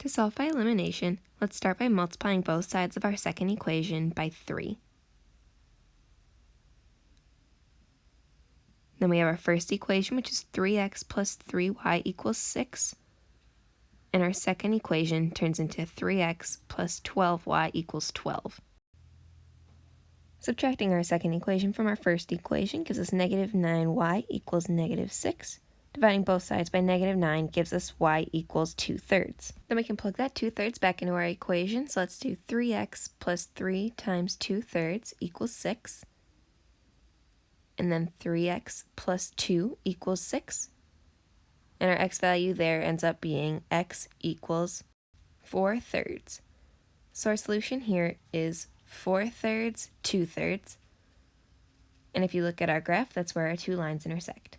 To solve by elimination, let's start by multiplying both sides of our second equation by 3. Then we have our first equation, which is 3x plus 3y equals 6. And our second equation turns into 3x plus 12y equals 12. Subtracting our second equation from our first equation gives us negative 9y equals negative 6. Dividing both sides by negative 9 gives us y equals 2 thirds. Then we can plug that 2 thirds back into our equation. So let's do 3x plus 3 times 2 thirds equals 6. And then 3x plus 2 equals 6. And our x value there ends up being x equals 4 thirds. So our solution here is 4 thirds, 2 thirds. And if you look at our graph, that's where our two lines intersect.